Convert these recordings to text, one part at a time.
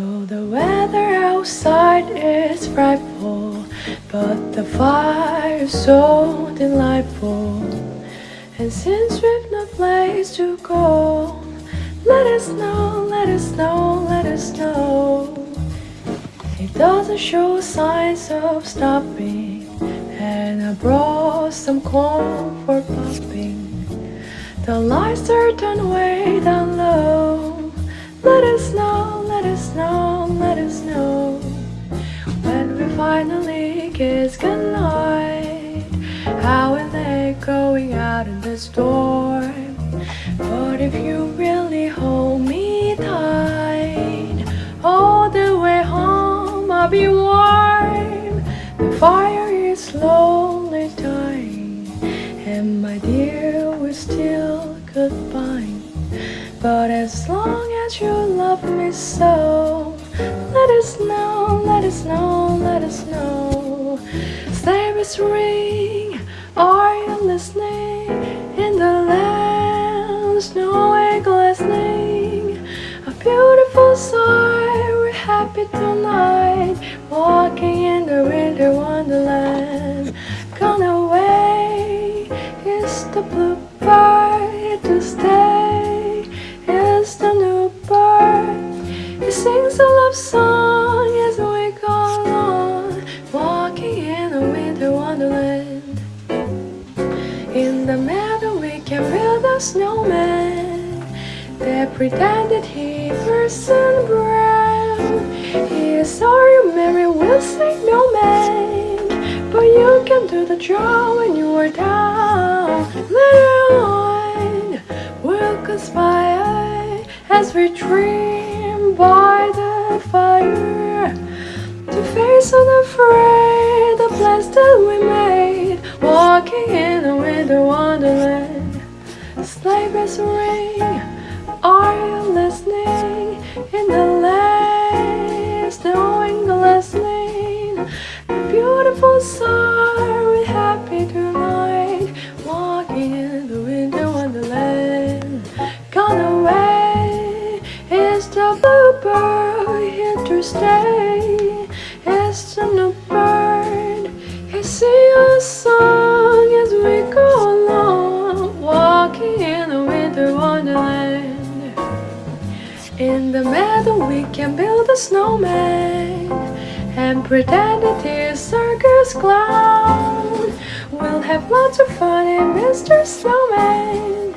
Oh, the weather outside is frightful, but the fire is so delightful. And since we've no place to go, let us know, let us know, let us know. It doesn't show signs of stopping, and I brought some corn for popping. The lights are turned way down low. Let us know, let us know, let us know. When we finally kiss goodnight, how are they going out in the storm? But if you really hold me tight, all the way home I'll be warm. The fire is slowly dying, and my dear, we're still goodbye. But as long as you love me so, let us know, let us know, let us know. Sabres ring, are you listening? In the land, snow glistening. A beautiful sight, we're happy tonight. Walking in the winter wonderland. Gone away is the bluebird to stay. Song as we go along. Walking in a winter wonderland. In the meadow we can build a snowman They pretended he Parson Brown He is sorry Mary will say no man But you can do the job when you are down Later on we'll conspire As we dream by the fire To face unafraid the plans that we made Walking in a winter wonderland Sleigh bells ring Are you listening? In the stay? Is the new bird He sing a song as we go along Walking in a winter wonderland In the meadow we can build a snowman And pretend it is circus clown We'll have lots of fun in Mr. Snowman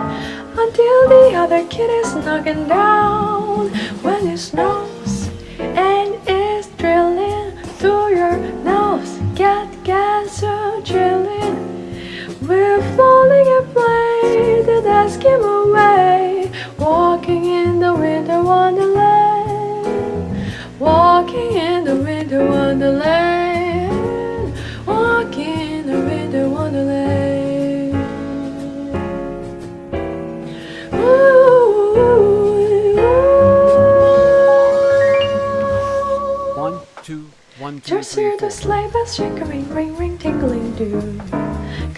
Until the other kid is knocking down When it snows ask him away Walking in the winter wonderland Walking in the winter wonderland Walking in the winter wonderland Ooh. One, two, one, two, Just three, hear the sleigh bells jingling, ring, ring, tingling, do.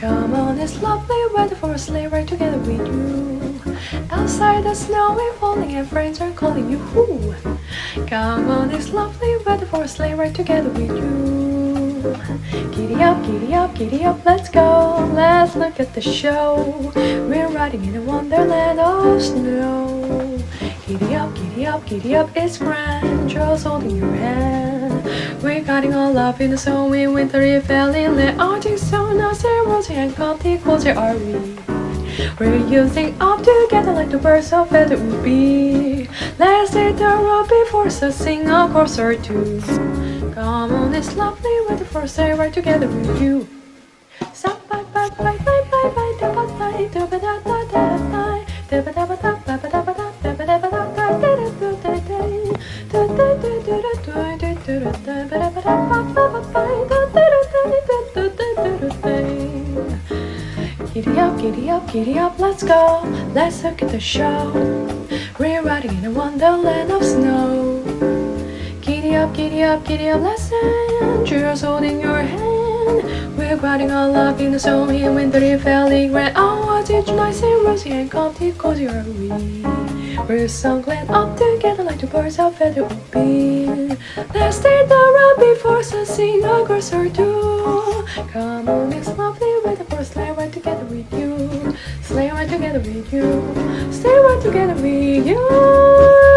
Come on, it's lovely weather for a sleigh ride together with you. Outside the snow is falling and friends are calling you. Hoo. Come on, it's lovely weather for a sleigh ride together with you. Giddy up, giddy up, giddy up, let's go. Let's look at the show. We're riding in a wonderland of snow. Giddy up, giddy up, giddy up, it's grand. Joe's holding your hand. We're guiding all up in the snow in winter, if valley, let Arctic so and rosy and comfy, closer are we. We're using up together like the birds of feather would be. Let's take the road before so sing a chorus or two. Come on, it's lovely weather for stay right together with you. Sa- bye, bye, bye, bye, bye, bye, da, ba, bye, da, ba, da, da, da, bye. Da, ba, da, Giddy up, giddy up, giddy up, let's go. Let's look at the show. We're riding in a wonderland of snow. Giddy up, giddy up, giddy up, let's. Cheers holding your hand. We're riding all up in the snow in winter, it like grand. Oh, cottage, nice and rosy and comfy, cozy are we. We're so glad up together like two birds of feather would be. Let's take the run before sunset, a girls or two. Come on, it's lovely weather for a sleigh ride together with you. Sleigh ride together with you. Stay right together with you.